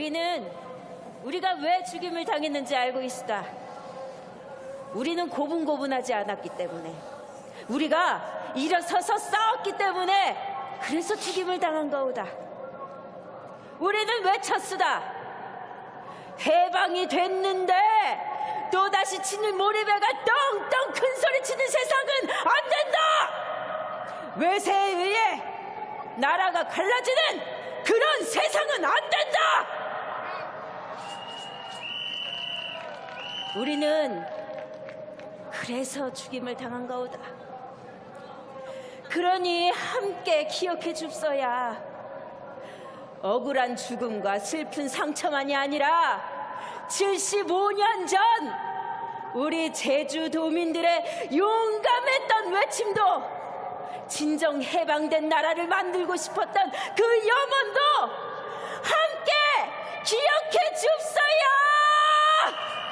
우리는 우리가 왜 죽임을 당했는지 알고 있다. 우리는 고분고분하지 않았기 때문에 우리가 일어서서 싸웠기 때문에 그래서 죽임을 당한 거우다. 우리는 외쳤수다. 해방이 됐는데 또다시 치는 모리배가 떵떵 큰 소리 치는 세상은 안 된다! 외세에 의해 나라가 갈라지는 그런 세상은 안 된다! 우리는 그래서 죽임을 당한 거우다. 그러니 함께 기억해 줍소야. 억울한 죽음과 슬픈 상처만이 아니라 75년 전 우리 제주도민들의 용감했던 외침도 진정 해방된 나라를 만들고 싶었던 그 염원도